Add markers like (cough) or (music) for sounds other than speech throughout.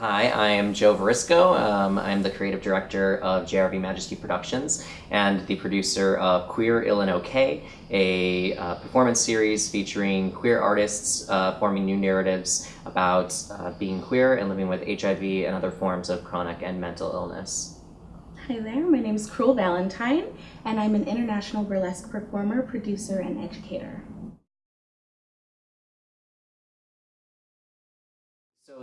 I am Joe Varisco. Um, I'm the creative director of JRV Majesty Productions and the producer of Queer Ill and OK, a uh, performance series featuring queer artists uh, forming new narratives about uh, being queer and living with HIV and other forms of chronic and mental illness. Hi there, my name is Cruel Valentine, and I'm an international burlesque performer, producer, and educator.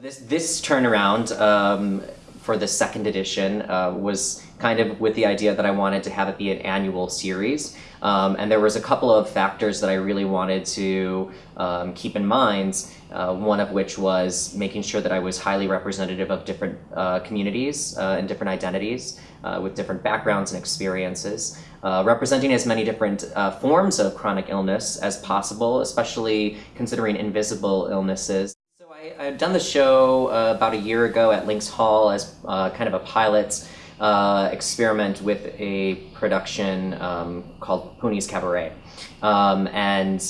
This this turnaround um, for the second edition uh, was kind of with the idea that I wanted to have it be an annual series, um, and there was a couple of factors that I really wanted to um, keep in mind. Uh, one of which was making sure that I was highly representative of different uh, communities uh, and different identities uh, with different backgrounds and experiences, uh, representing as many different forms of chronic illness as possible, especially considering invisible illnesses. I, had done the show uh, about a year ago at Links Hall as uh, kind of a pilot uh, experiment with a production um, called Poonies Cabaret. Um, and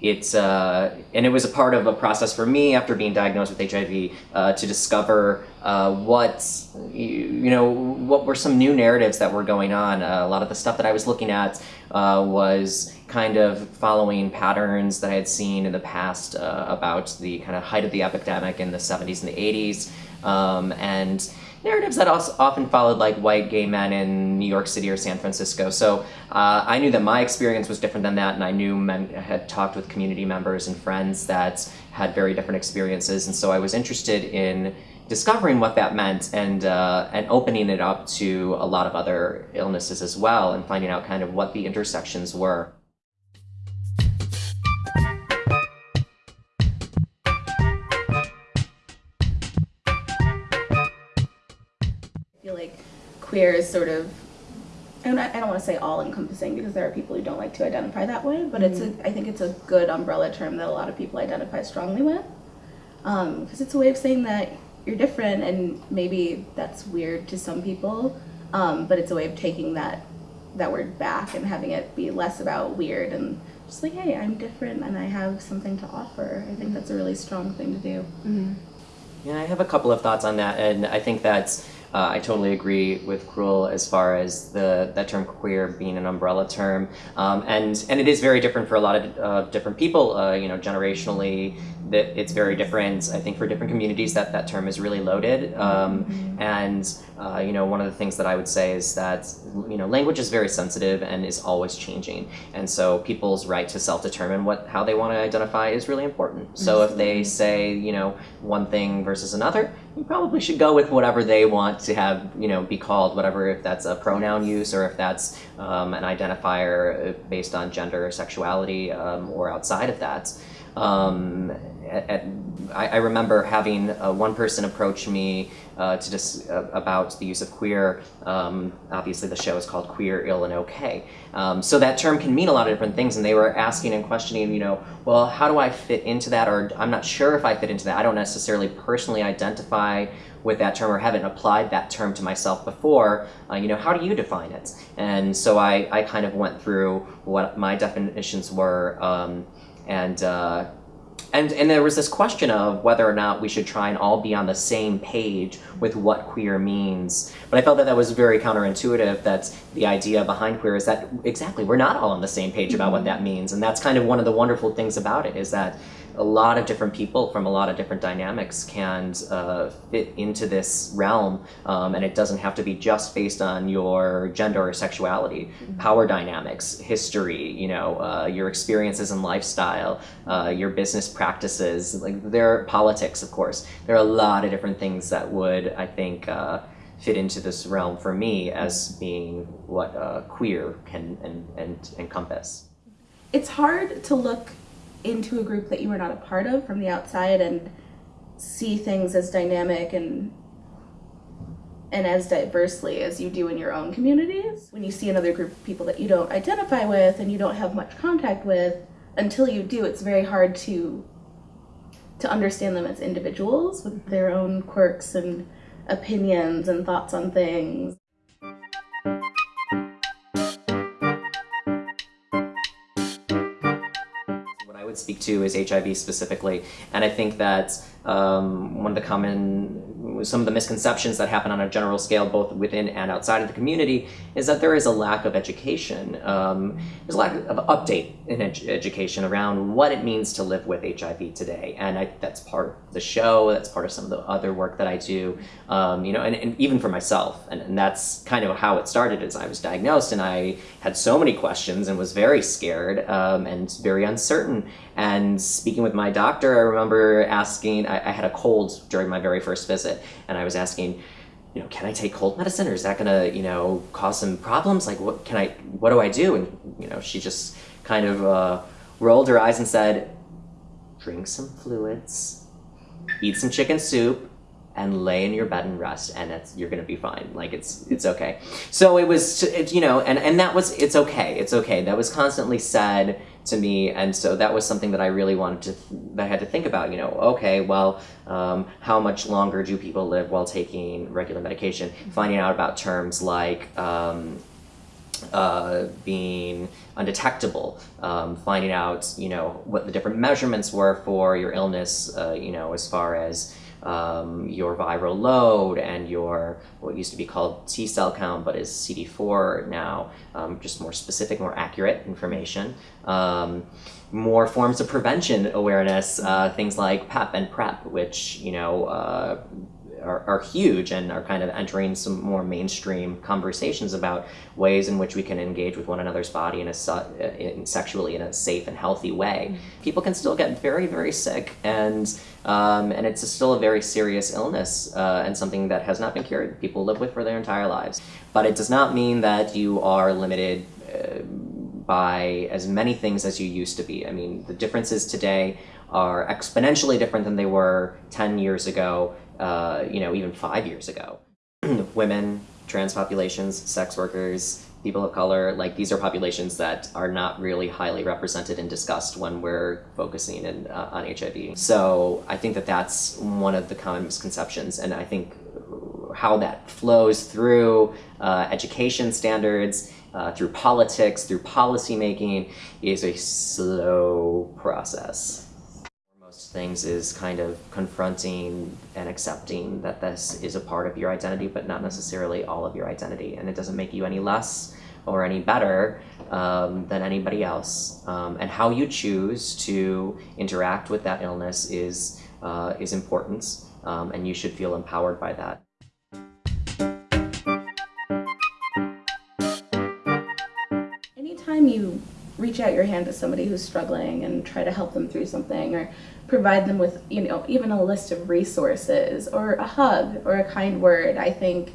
it's uh, and it was a part of a process for me after being diagnosed with HIV uh, to discover uh, what you, you, know what were some new narratives that were going on. Uh, a lot of the stuff that I was looking at uh, was kind of following patterns that I had seen in the past uh, about the kind of height of the epidemic in the 70s and the 80s, um, and narratives that also often followed like white gay men in New York City or San Francisco. So uh, I knew that my experience was different than that, and I knew men had talked with community members and friends that had very different experiences, and so I was interested in discovering what that meant and uh, and opening it up to a lot of other illnesses as well, and finding out kind of what the intersections were. Queer is sort of and I, I don't want to say all encompassing because there are people who don't like to identify that way, but mm-hmm. it's a mm-hmm. I think it's a good umbrella term that a lot of people identify strongly with because um, it's a way of saying that you're different and maybe that's weird to some people, um, but it's a way of taking that that word back and having it be less about weird and just like hey I'm different and I have something to offer. I think that's a really strong thing to do. Mm-hmm. Yeah, I have a couple of thoughts on that, and I think that's uh, I totally agree with Cruel as far as the that term queer being an umbrella term, um, and and it is very different for a lot of uh, different people. Uh, you know, generationally, that it's very different. I think for different communities that that term is really loaded. Um. And uh, you know, one of the things that I would say is that you know language is very sensitive and is always changing. And so people's right to self-determine what how they want to identify is really important. So if they say you know one thing versus another, you probably should go with whatever they want to have you know be called whatever if that's a pronoun use or if that's um, an identifier based on gender or sexuality um, or outside of that. Um, at, at, I, I, remember having uh, one person approach me uh, to just uh, about the use of queer. Um, obviously, the show is called Queer, Ill, and Okay. Um, so that term can mean a lot of different things, and they were asking and questioning, you know, well, how do I fit into that? Or I'm not sure if I fit into that. I don't necessarily personally identify with that term or haven't applied that term to myself before, uh, you know, how do you define it? And so I, I kind of went through what my definitions were um, and uh, and and there was this question of whether or not we should try and all be on the same page with what queer means. But I felt that that was very counterintuitive. That the idea behind queer is that exactly we're not all on the same page about what that means, and that's kind of one of the wonderful things about it is that a lot of different people from a lot of different dynamics can uh, fit into this realm, um, and it doesn't have to be just based on your gender or sexuality. Mm-hmm. Power dynamics, history, you know, uh, your experiences and lifestyle, uh, your business practices, like there are politics, of course. There are a lot of different things that would, I think, uh, fit into this realm for me as being what uh, queer can and, and encompass. It's hard to look into a group that you were not a part of from the outside and see things as dynamic and and as diversely as you do in your own communities. When you see another group of people that you don't identify with and you don't have much contact with, until you do, it's very hard to to understand them as individuals with their own quirks and opinions and thoughts on things. What I would speak to is HIV specifically. And I think that um, one of the common some of the misconceptions that happen on a general scale, both within and outside of the community, is that there is a lack of education. Um, there's a lack of update in ed- education around what it means to live with HIV today, and I, that's part of the show. That's part of some of the other work that I do. Um, you know, and, and even for myself, and, and that's kind of how it started. As I was diagnosed, and I had so many questions and was very scared um, and very uncertain. And speaking with my doctor, I remember asking. I, I had a cold during my very first visit, and I was asking you know, can I take cold medicine or is that gonna, you know, cause some problems? Like, what can I, what do I do? And, you know, she just kind of uh, rolled her eyes and said, drink some fluids, eat some chicken soup, and lay in your bed and rest, and it's, you're gonna be fine. Like, it's, it's okay. So it was, it, you know, and, and that was, it's okay, it's okay. That was constantly said to me, and so that was something that I really wanted to, that I had to think about, you know, okay, well, um, how much longer do people live while taking regular medication? Finding out about terms like, um, uh, being undetectable, um, finding out you know what the different measurements were for your illness, uh, you know as far as um, your viral load and your what used to be called T cell count, but is CD4 now, um, just more specific, more accurate information. Um, more forms of prevention awareness, uh, things like PEP and PrEP, which you know uh, are, huge and are kind of entering some more mainstream conversations about ways in which we can engage with one another's body in a su- in sexually in a safe and healthy way. People can still get very very sick and um, and it's still a very serious illness uh, and something that has not been cured. People live with for their entire lives, but it does not mean that you are limited. Uh, by as many things as you used to be. I mean, the differences today are exponentially different than they were 10 years ago, uh, you know, even five years ago. (clears throat) Women, trans populations, sex workers, people of color, like these are populations that are not really highly represented and discussed when we're focusing in, uh, on HIV. So I think that that's one of the common misconceptions, and I think how that flows through uh, education standards, uh, through politics, through policymaking, is a slow process. Most things is kind of confronting and accepting that this is a part of your identity, but not necessarily all of your identity, and it doesn't make you any less or any better um, than anybody else. Um, and how you choose to interact with that illness is uh, is important, um, and you should feel empowered by that. Anytime you reach out your hand to somebody who's struggling and try to help them through something or provide them with, you know, even a list of resources or a hug or a kind word, I think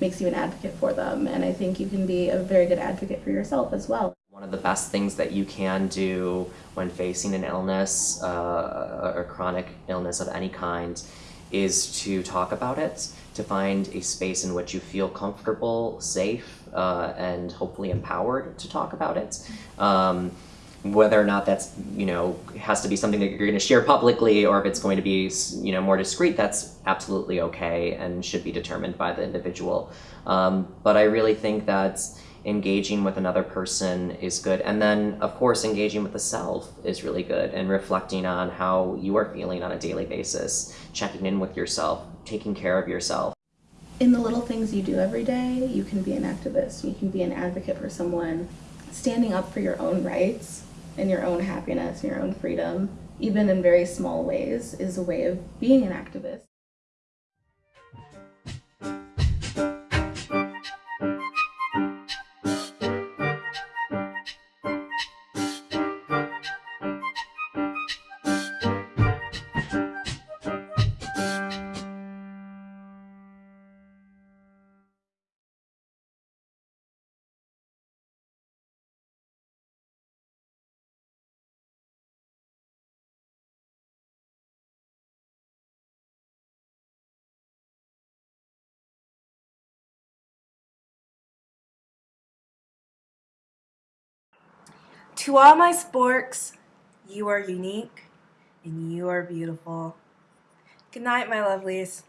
makes you an advocate for them. And I think you can be a very good advocate for yourself as well. One of the best things that you can do when facing an illness, uh, or chronic illness of any kind, is to talk about it, to find a space in which you feel comfortable, safe, uh, and hopefully empowered to talk about it. Um, whether or not that's you know has to be something that you're going to share publicly or if it's going to be you know more discreet that's absolutely okay and should be determined by the individual um, but i really think that engaging with another person is good. And then of course engaging with the self is really good and reflecting on how you are feeling on a daily basis checking in with yourself taking care of yourself. In the little things you do every day, you can be an activist, you can be an advocate for someone, standing up for your own rights and your own happiness and your own freedom, even in very small ways, is a way of being an activist. To all my sporks, you are unique and you are beautiful. Good night, my lovelies.